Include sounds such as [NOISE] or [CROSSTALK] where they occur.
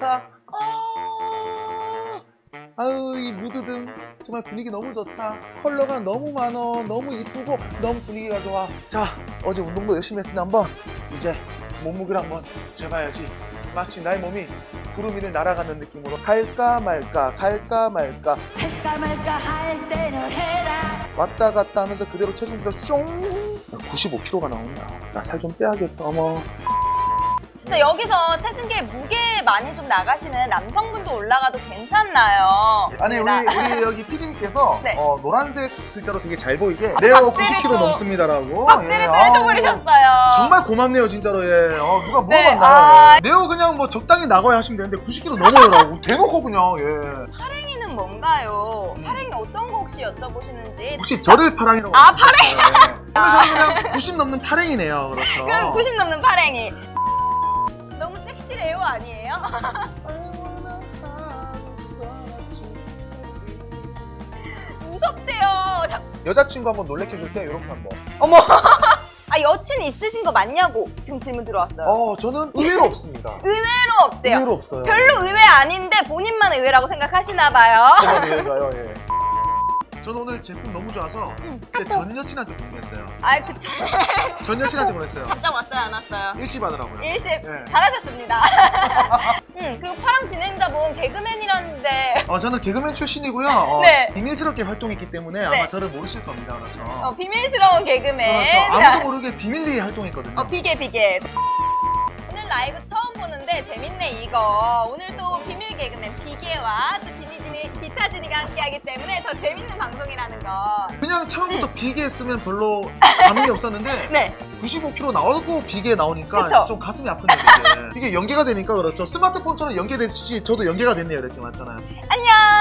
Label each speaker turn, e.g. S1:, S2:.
S1: 좋다. 아, 아유 이 무드등 정말 분위기 너무 좋다. 컬러가 너무 많어. 너무 이쁘고 너무 분위기가 좋아. 자 어제 운동도 열심히 했으니 한번 이제 몸무게를 한번 재봐야지. 마치 나의 몸이 구름 위를 날아가는 느낌으로 갈까 말까 갈까 말까
S2: 할까 말까 할 때는 해라
S1: 왔다 갔다 하면서 그대로 체중비가 숑 95kg가 나온다. 나 살 좀 빼야겠어 어머.
S3: 근데 여기서 체중계 무게 많이 좀 나가시는 남성분도 올라가도 괜찮나요?
S1: 아니 우리,
S3: 좋습니다.
S1: 우리 여기 PD님께서 [LAUGHS]
S3: 네.
S1: 어, 노란색 글자로 되게 잘 보이게 네오
S3: 박제를
S1: 90kg
S3: 또-
S1: 넘습니다라고
S3: 박스를
S1: 예,
S3: 또
S1: 아우,
S3: 해줘버리셨어요.
S1: 정말 고맙네요 진짜로 예. 어, 누가
S3: 네,
S1: 물어봤나요?
S3: 아.
S1: 예. 네오 그냥 뭐 적당히 나가야 하시면 되는데 90kg 넘어요라고 [LAUGHS] 대놓고 그냥 예.
S3: 파랭이는 뭔가요?
S1: 음.
S3: 파랭이 어떤 거 혹시 여쭤보시는지
S1: 혹시 저를 파랑이라고
S3: 아,
S1: 파랭 그래서 저는 그냥 90 넘는 파랭이네요 그렇죠 [LAUGHS]
S3: 그럼 90 넘는 파랭이 너무 섹시해요 아니에요? [LAUGHS] 무섭대요. 자,
S1: 여자친구 한번 놀래켜줄 때 이렇게 한번.
S3: 어머! [LAUGHS] 아 여친 있으신 거 맞냐고 지금 질문 들어왔어요.
S1: 어 저는 의외로 없습니다.
S3: 의외로 없대요.
S1: 의외로 없어요.
S3: 별로 의외 아닌데 본인만 의외라고 생각하시나 봐요.
S1: 저만 의외가요 예. 저는 오늘 제품 너무 좋아서 제전 여친한테 보냈어요
S3: 아 그쵸
S1: 전 [LAUGHS] 여친한테 보냈어요
S3: 답장 왔어요 안 왔어요?
S1: 일시 받으라고요
S3: 일십
S1: 네.
S3: 잘하셨습니다 [LAUGHS] [LAUGHS] 음 그리고 파랑 진행자분 개그맨이라는데
S1: 어, 저는 개그맨 출신이고요. 어,
S3: 네.
S1: 비밀스럽게 활동했기 때문에
S3: 네.
S1: 아마 저를 모르실 겁니다. 그렇죠.
S3: 어, 비밀스러운 개그맨
S1: 그렇죠. 아무도 모르게 비밀리에 활동했거든요.
S3: 어, 비계 비계. 오늘 라이브 처 음 보는데 재밌네 이거. 오늘 또 비밀 개그맨 비계와 또 지니지니 비타지니가 함께하기 때문에 더 재밌는 방송이라는 거.
S1: 그냥 처음부터 비계 쓰면 별로 [LAUGHS] 감흥이 없었는데
S3: 네.
S1: 95kg 나오고 비계 나오니까
S3: 그쵸.
S1: 좀 가슴이 아프네요. 이게. 이게 연계가 되니까 그렇죠. 스마트폰처럼 연계되듯이 저도 연계가 됐네요. 이렇게 맞잖아요.
S3: 안녕.